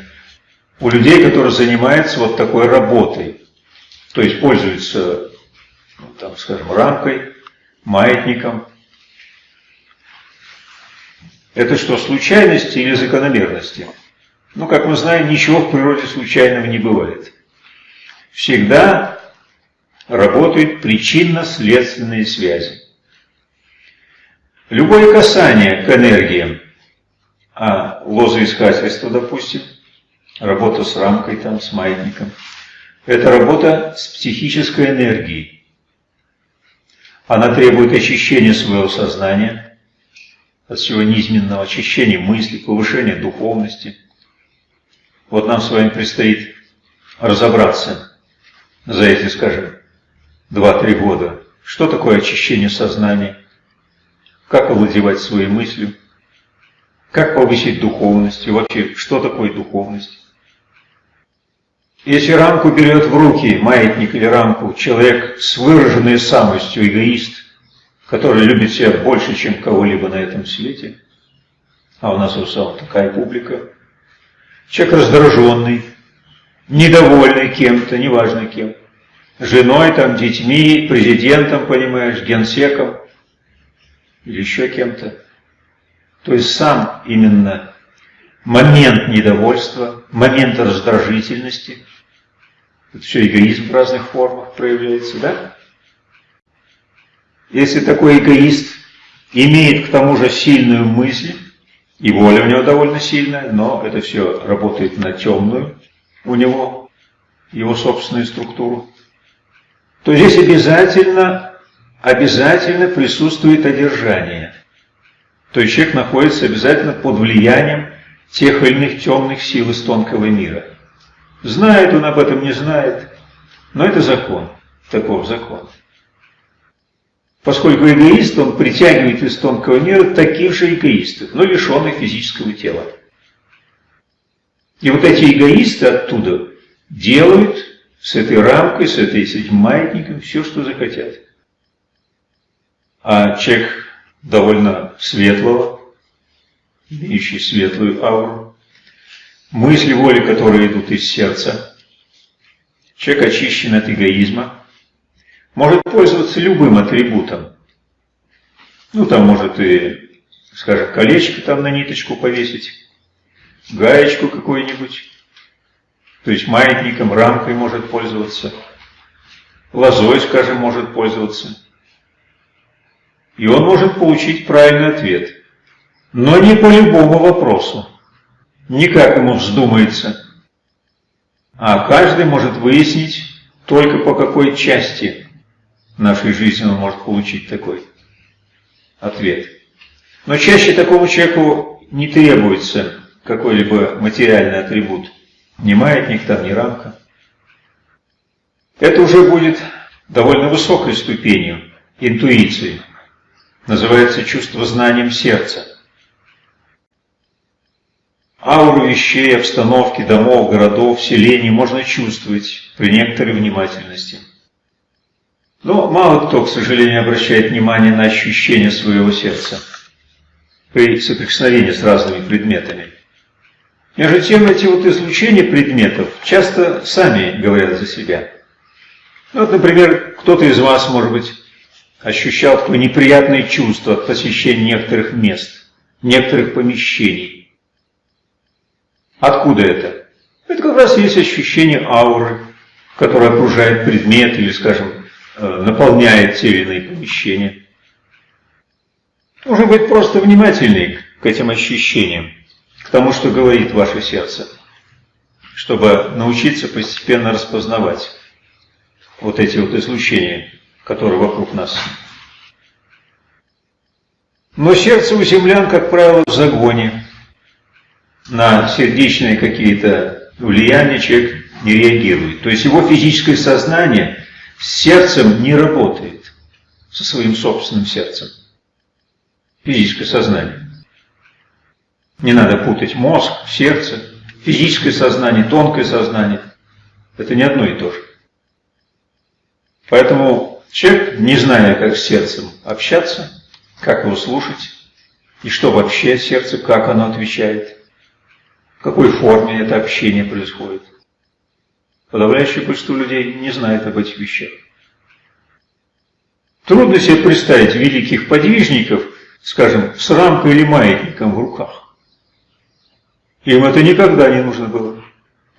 Speaker 1: у людей, которые занимаются вот такой работой, то есть пользуются, ну, там, скажем, рамкой, маятником. Это что, случайности или закономерности? Ну, как мы знаем, ничего в природе случайного не бывает. Всегда работают причинно-следственные связи. Любое касание к энергиям, а лозоискательство, допустим, работа с рамкой, там, с маятником, это работа с психической энергией. Она требует очищения своего сознания, от всего низменного, очищения мысли, повышения духовности. Вот нам с вами предстоит разобраться за эти, скажем, 2-3 года, что такое очищение сознания, как овладевать своей мыслью, как повысить духовность и вообще, что такое духовность. Если рамку берет в руки, маятник или рамку, человек с выраженной самостью, эгоист, который любит себя больше, чем кого-либо на этом свете, а у нас в основном такая публика, человек раздраженный, недовольный кем-то, неважно кем, женой, там, детьми, президентом, понимаешь, генсеком или еще кем-то. То есть сам именно момент недовольства, момент раздражительности, это все эгоизм в разных формах проявляется, да? Если такой эгоист имеет к тому же сильную мысль, и воля у него довольно сильная, но это все работает на темную у него, его собственную структуру, то здесь обязательно, обязательно присутствует одержание. То есть человек находится обязательно под влиянием тех или иных темных сил из тонкого мира. Знает он об этом, не знает, но это закон, таков закон. Поскольку эгоист, он притягивает из тонкого мира таких же эгоистов, но лишенных физического тела. И вот эти эгоисты оттуда делают с этой рамкой, с, этой, с этим маятником все, что захотят. А человек довольно светлого, имеющий светлую ауру, мысли, воли, которые идут из сердца, человек очищен от эгоизма, может пользоваться любым атрибутом. Ну, там может и, скажем, колечко там на ниточку повесить, гаечку какую-нибудь, то есть маятником, рамкой может пользоваться, лозой, скажем, может пользоваться. И он может получить правильный ответ. Но не по любому вопросу. Не как ему вздумается. А каждый может выяснить только по какой части нашей жизни он может получить такой ответ. Но чаще такому человеку не требуется какой-либо материальный атрибут. Ни маятник там, ни рамка. Это уже будет довольно высокой ступенью интуиции. Называется чувство знанием сердца. Ауру вещей, обстановки, домов, городов, селений можно чувствовать при некоторой внимательности. Но мало кто, к сожалению, обращает внимание на ощущение своего сердца при соприкосновении с разными предметами. Между тем, эти вот излучения предметов часто сами говорят за себя. Ну, вот, например, кто-то из вас, может быть, ощущал такое неприятное чувство от посещения некоторых мест, некоторых помещений. Откуда это? Это как раз есть ощущение ауры, которая окружает предмет или, скажем, э, наполняет те или иные помещения. Нужно быть просто внимательней к этим ощущениям, к тому, что говорит ваше сердце, чтобы научиться постепенно распознавать вот эти вот излучения, которые вокруг нас. Но сердце у землян, как правило, в загоне. На сердечные какие-то влияния человек не реагирует. То есть его физическое сознание с сердцем не работает, со своим собственным сердцем. Физическое сознание. Не надо путать мозг, сердце, физическое сознание, тонкое сознание. Это не одно и то же. Поэтому человек, не зная, как с сердцем общаться, как его слушать, и что вообще сердце, как оно отвечает, какой форме это общение происходит. Подавляющее большинство людей не знает об этих вещах. Трудно себе представить великих подвижников, скажем, с рамкой или маятником в руках. Им это никогда не нужно было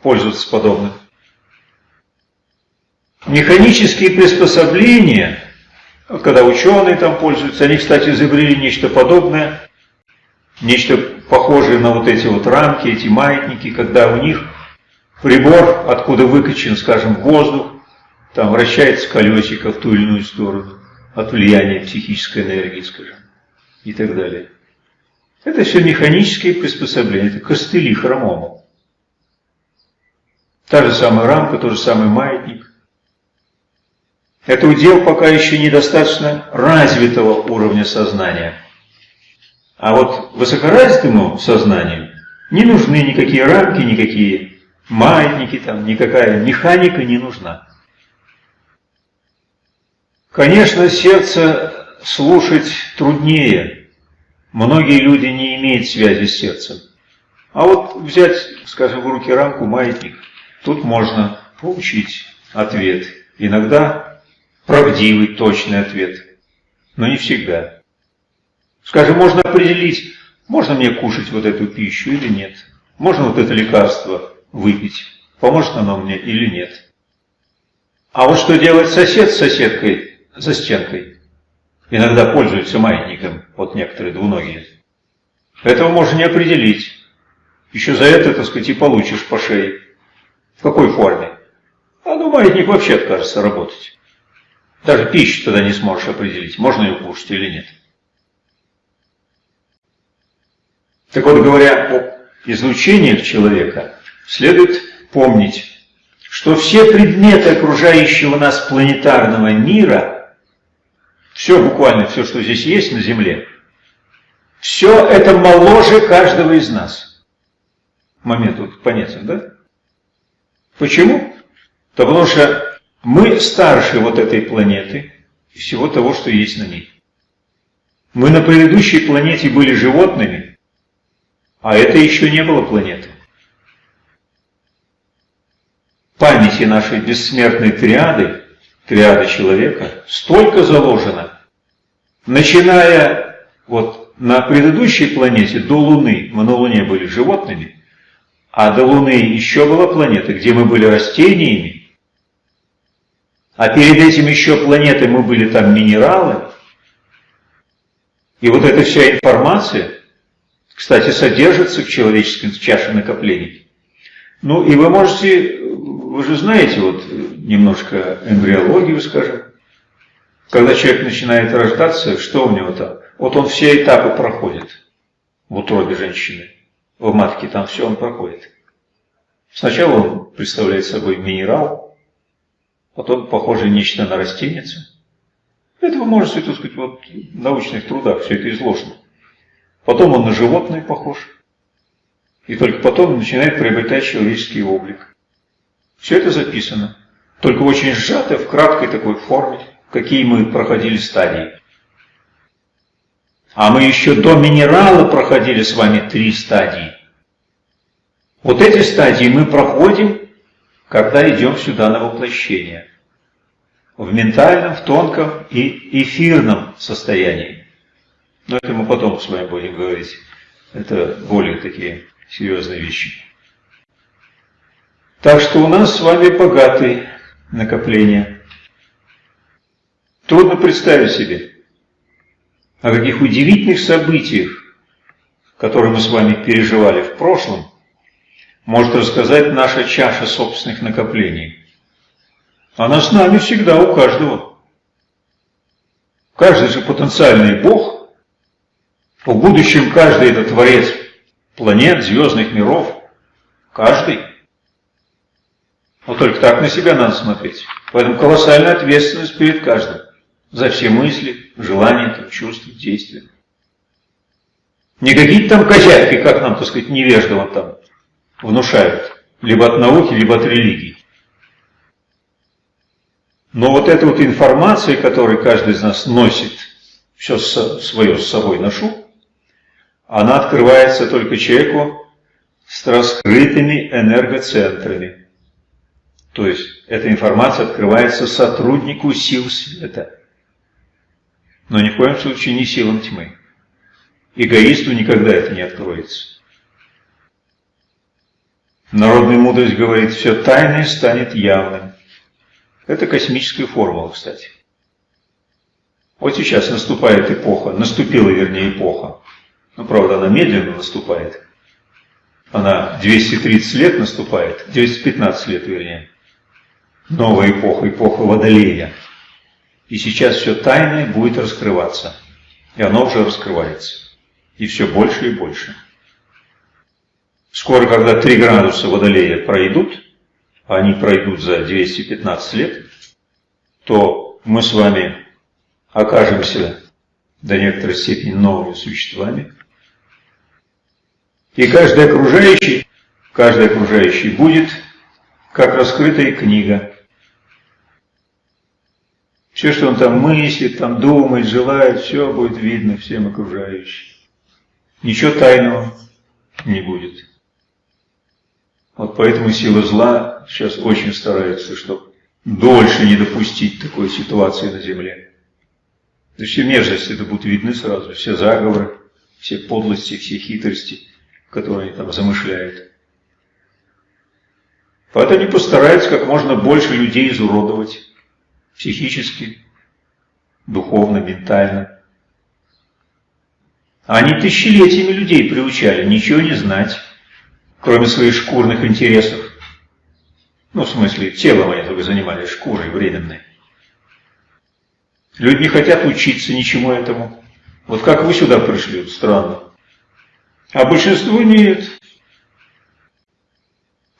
Speaker 1: пользоваться подобным. Механические приспособления, когда ученые там пользуются, они, кстати, изобрели нечто подобное, нечто похожее на вот эти вот рамки, эти маятники, когда у них прибор, откуда выкачан, скажем, воздух, там вращается колесико в ту или иную сторону от влияния психической энергии, скажем, и так далее. Это все механические приспособления, это костыли хромому. Та же самая рамка, тот же самый маятник. Это удел пока еще недостаточно развитого уровня сознания. А вот высокоразвитому сознанию не нужны никакие рамки, никакие маятники, там, никакая механика не нужна. Конечно, сердце слушать труднее. Многие люди не имеют связи с сердцем. А вот взять, скажем, в руки рамку, маятник, тут можно получить ответ. Иногда правдивый, точный ответ. Но не всегда. Скажем, можно определить, можно мне кушать вот эту пищу или нет. Можно вот это лекарство выпить, поможет оно мне или нет. А вот что делает сосед с соседкой за стенкой? Иногда пользуются маятником, вот некоторые двуногие. Этого можно не определить. Еще за это, так сказать, и получишь по шее. В какой форме? А ну, маятник вообще откажется работать. Даже пищу тогда не сможешь определить, можно ее кушать или нет. Так вот, говоря о излучениях человека, следует помнить, что все предметы окружающего нас планетарного мира, все буквально, все, что здесь есть на Земле, все это моложе каждого из нас. Момент вот понятен, да? Почему? Да потому что мы старше вот этой планеты и всего того, что есть на ней. Мы на предыдущей планете были животными, а это еще не было планеты. Памяти нашей бессмертной триады, триады человека, столько заложено, начиная вот на предыдущей планете до Луны, мы на Луне были животными, а до Луны еще была планета, где мы были растениями, а перед этим еще планетой мы были там минералы. И вот эта вся информация, кстати, содержится в человеческом чаше накоплений. Ну и вы можете, вы же знаете, вот немножко эмбриологию, скажем, когда человек начинает рождаться, что у него там? Вот он все этапы проходит в утробе женщины, в матке, там все он проходит. Сначала он представляет собой минерал, потом похоже нечто на растенице. Это вы можете, так сказать, вот в научных трудах все это изложено. Потом он на животное похож. И только потом начинает приобретать человеческий облик. Все это записано. Только очень сжато, в краткой такой форме, какие мы проходили стадии. А мы еще до минерала проходили с вами три стадии. Вот эти стадии мы проходим, когда идем сюда на воплощение. В ментальном, в тонком и эфирном состоянии. Но это мы потом с вами будем говорить. Это более такие серьезные вещи. Так что у нас с вами богатые накопления. Трудно представить себе, о каких удивительных событиях, которые мы с вами переживали в прошлом, может рассказать наша чаша собственных накоплений. Она с нами всегда, у каждого. Каждый же потенциальный Бог, в будущем каждый это творец планет, звездных миров, каждый. Вот только так на себя надо смотреть. Поэтому колоссальная ответственность перед каждым за все мысли, желания, чувства, действия. Не какие-то там козявки, как нам, так сказать, невеждово там внушают, либо от науки, либо от религии. Но вот эта вот информация, которую каждый из нас носит, все свое с собой ношу, она открывается только человеку с раскрытыми энергоцентрами. То есть эта информация открывается сотруднику сил света. Но ни в коем случае не силам тьмы. Эгоисту никогда это не откроется. Народная мудрость говорит, все тайное станет явным. Это космическая формула, кстати. Вот сейчас наступает эпоха, наступила, вернее, эпоха. Ну, правда, она медленно наступает. Она 230 лет наступает, 215 лет, вернее. Новая эпоха, эпоха Водолея. И сейчас все тайное будет раскрываться. И оно уже раскрывается. И все больше и больше. Скоро, когда 3 градуса Водолея пройдут, а они пройдут за 215 лет, то мы с вами окажемся до некоторой степени новыми существами. И каждый окружающий, каждый окружающий будет как раскрытая книга, все, что он там мыслит, там думает, желает, все будет видно всем окружающим. Ничего тайного не будет. Вот поэтому сила зла сейчас очень старается, чтобы дольше не допустить такой ситуации на Земле. Есть все мерзости это будут видны сразу, все заговоры, все подлости, все хитрости, которые там замышляют. Поэтому они постараются как можно больше людей изуродовать психически, духовно, ментально. Они тысячелетиями людей приучали ничего не знать, кроме своих шкурных интересов. Ну, в смысле, телом они только занимались, шкурой временной. Люди не хотят учиться ничему этому. Вот как вы сюда пришли, вот странно. А большинство нет.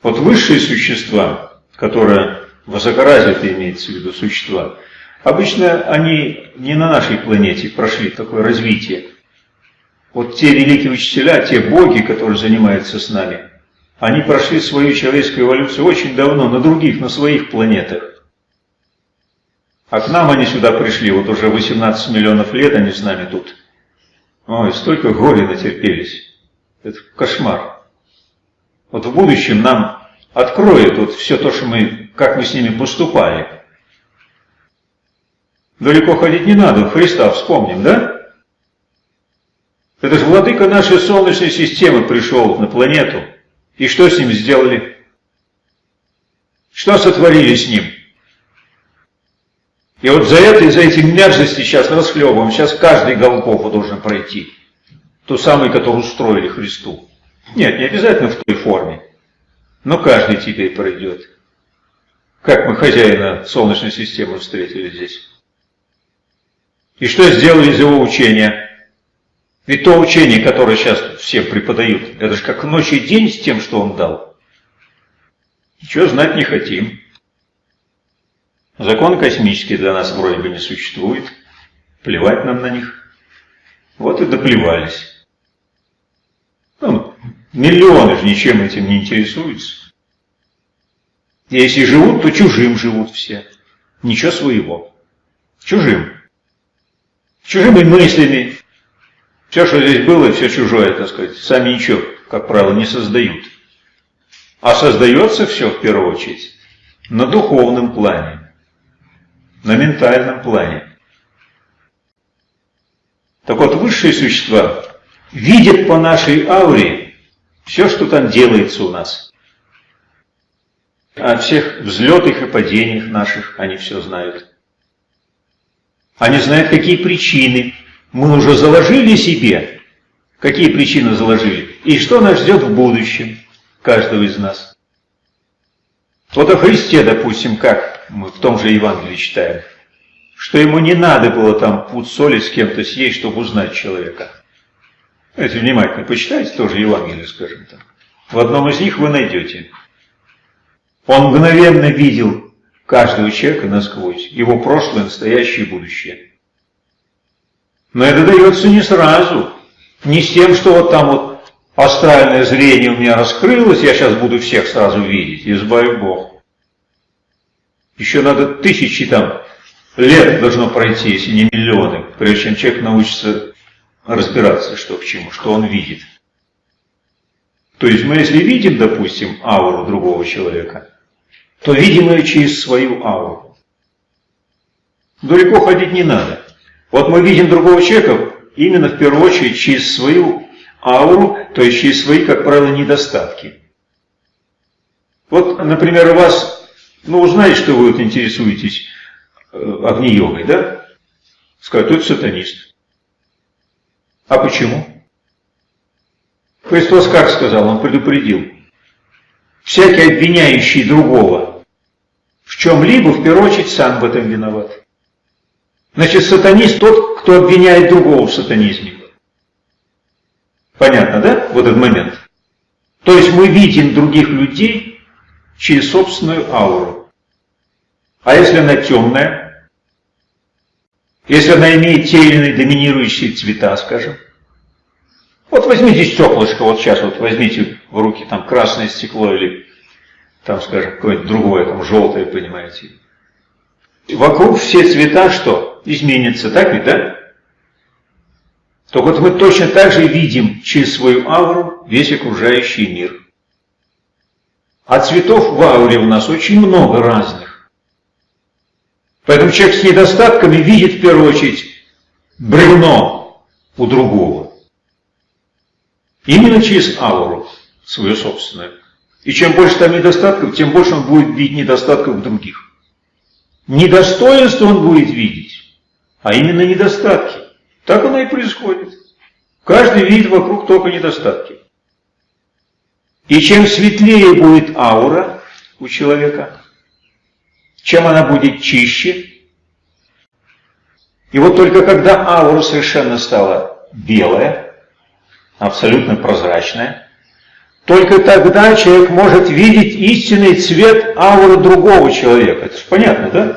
Speaker 1: Вот высшие существа, которые высокоразвитые имеется в виду существа, обычно они не на нашей планете прошли такое развитие. Вот те великие учителя, те боги, которые занимаются с нами, они прошли свою человеческую эволюцию очень давно, на других, на своих планетах. А к нам они сюда пришли, вот уже 18 миллионов лет они с нами тут. Ой, столько горя натерпелись. Это кошмар. Вот в будущем нам откроет вот все то, что мы, как мы с ними поступали. Далеко ходить не надо, Христа вспомним, да? Это же владыка нашей Солнечной системы пришел на планету. И что с ним сделали? Что сотворили с ним? И вот за это, за эти мерзости сейчас расхлебываем. Сейчас каждый Голгофу должен пройти. Ту самую, которую устроили Христу. Нет, не обязательно в той форме. Но каждый теперь пройдет. Как мы хозяина Солнечной системы встретили здесь. И что сделали из его учения? Ведь то учение, которое сейчас всем преподают, это же как ночь и день с тем, что он дал. Ничего знать не хотим. Закон космический для нас вроде бы не существует. Плевать нам на них. Вот и доплевались. Миллионы же ничем этим не интересуются. Если живут, то чужим живут все. Ничего своего. Чужим. Чужими мыслями. Все, что здесь было, все чужое, так сказать. Сами ничего, как правило, не создают. А создается все, в первую очередь, на духовном плане, на ментальном плане. Так вот, высшие существа видят по нашей ауре все, что там делается у нас. О всех взлетах и падениях наших они все знают. Они знают, какие причины мы уже заложили себе, какие причины заложили, и что нас ждет в будущем каждого из нас. Вот о Христе, допустим, как мы в том же Евангелии читаем, что ему не надо было там пуд соли с кем-то съесть, чтобы узнать человека. Если внимательно почитайте, тоже Евангелие, скажем так. В одном из них вы найдете. Он мгновенно видел каждого человека насквозь, его прошлое, настоящее и будущее. Но это дается не сразу, не с тем, что вот там вот астральное зрение у меня раскрылось, я сейчас буду всех сразу видеть, избави Бог. Еще надо тысячи там лет должно пройти, если не миллионы, прежде чем человек научится разбираться, что к чему, что он видит. То есть мы если видим, допустим, ауру другого человека, то видим ее через свою ауру. Далеко ходить не надо. Вот мы видим другого человека именно в первую очередь через свою ауру, то есть через свои, как правило, недостатки. Вот, например, у вас, ну, узнаете, что вы вот интересуетесь э, огни-йогой, да? Скажут, это сатанист. А почему? Христос как сказал? Он предупредил. Всякий обвиняющий другого в чем-либо, в первую очередь, сам в этом виноват. Значит, сатанист тот, кто обвиняет другого в сатанизме. Понятно, да? Вот этот момент. То есть мы видим других людей через собственную ауру. А если она темная? Если она имеет те или иные доминирующие цвета, скажем. Вот возьмите стеклышко, вот сейчас вот возьмите в руки там красное стекло или там, скажем, какое-нибудь другое, там желтое, понимаете. Вокруг все цвета что? Изменятся, так ведь, да? То вот мы точно так же видим через свою ауру весь окружающий мир. А цветов в ауре у нас очень много разных. Поэтому человек с недостатками видит в первую очередь бревно у другого. Именно через ауру свою собственную. И чем больше там недостатков, тем больше он будет видеть недостатков других. Недостоинство он будет видеть, а именно недостатки. Так оно и происходит. Каждый видит вокруг только недостатки. И чем светлее будет аура у человека, чем она будет чище, и вот только когда аура совершенно стала белая, абсолютно прозрачная, только тогда человек может видеть истинный цвет ауры другого человека. Это же понятно, да?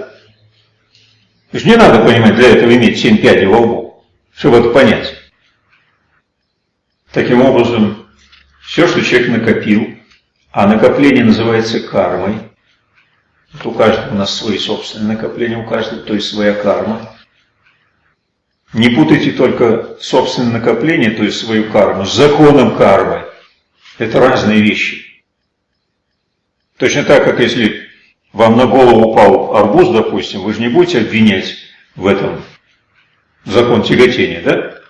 Speaker 1: То есть не надо понимать, для этого иметь семь пядей во лбу, чтобы это понять. Таким образом, все, что человек накопил, а накопление называется кармой, у каждого у нас свои собственные накопления, у каждого, то есть своя карма. Не путайте только собственное накопление, то есть свою карму, с законом кармы. Это разные вещи. Точно так, как если вам на голову упал арбуз, допустим, вы же не будете обвинять в этом закон тяготения, да?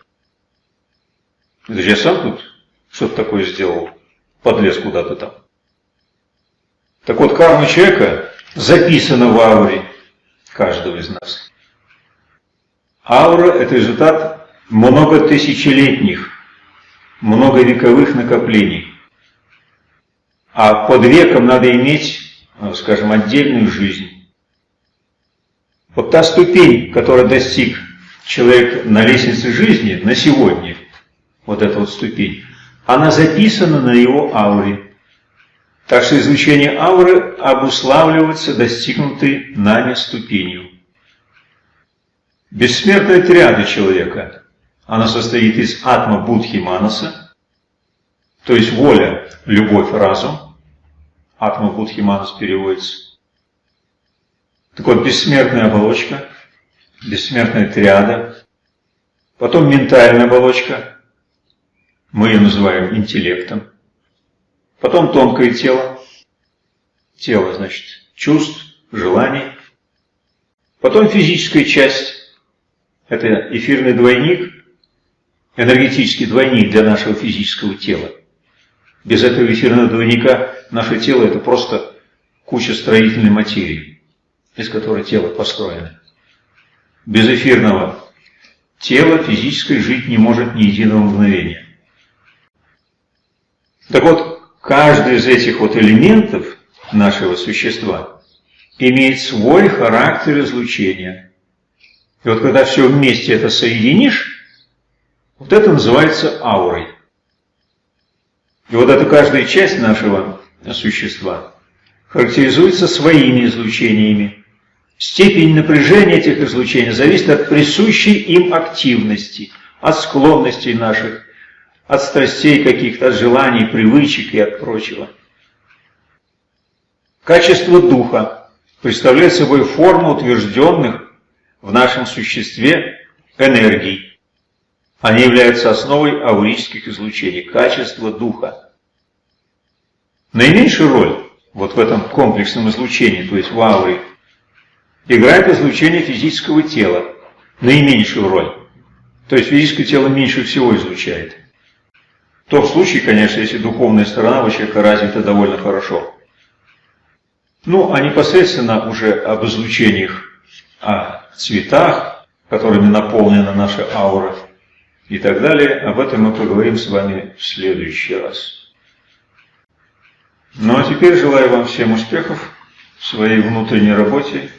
Speaker 1: Это же я сам тут что-то такое сделал, подлез куда-то там. Так вот, карма человека записана в ауре каждого из нас. Аура – это результат многотысячелетних, многовековых накоплений. А под веком надо иметь, э, скажем, отдельную жизнь. Вот та ступень, которую достиг человек на лестнице жизни на сегодня, вот эта вот ступень, она записана на его ауре. Так что изучение ауры обуславливается достигнутой нами ступенью. Бессмертная триада человека, она состоит из атма будхи манаса, то есть воля, любовь, разум. Атма Будхи Манас переводится. Так вот, бессмертная оболочка, бессмертная триада, потом ментальная оболочка, мы ее называем интеллектом, потом тонкое тело, тело, значит, чувств, желаний. Потом физическая часть. Это эфирный двойник, энергетический двойник для нашего физического тела. Без этого эфирного двойника наше тело это просто куча строительной материи, из которой тело построено. Без эфирного тела физическое жить не может ни единого мгновения. Так вот, каждый из этих вот элементов нашего существа имеет свой характер излучения. И вот когда все вместе это соединишь, вот это называется аурой. И вот эта каждая часть нашего существа характеризуется своими излучениями. Степень напряжения этих излучений зависит от присущей им активности, от склонностей наших, от страстей каких-то, от желаний, привычек и от прочего. Качество духа представляет собой форму утвержденных в нашем существе энергий. Они являются основой аурических излучений, качество духа. Наименьшую роль вот в этом комплексном излучении, то есть в ауре, играет излучение физического тела, наименьшую роль. То есть физическое тело меньше всего излучает. В том случае, конечно, если духовная сторона у человека развита довольно хорошо. Ну, а непосредственно уже об излучениях, о цветах, которыми наполнена наша аура и так далее, об этом мы поговорим с вами в следующий раз. Ну а теперь желаю вам всем успехов в своей внутренней работе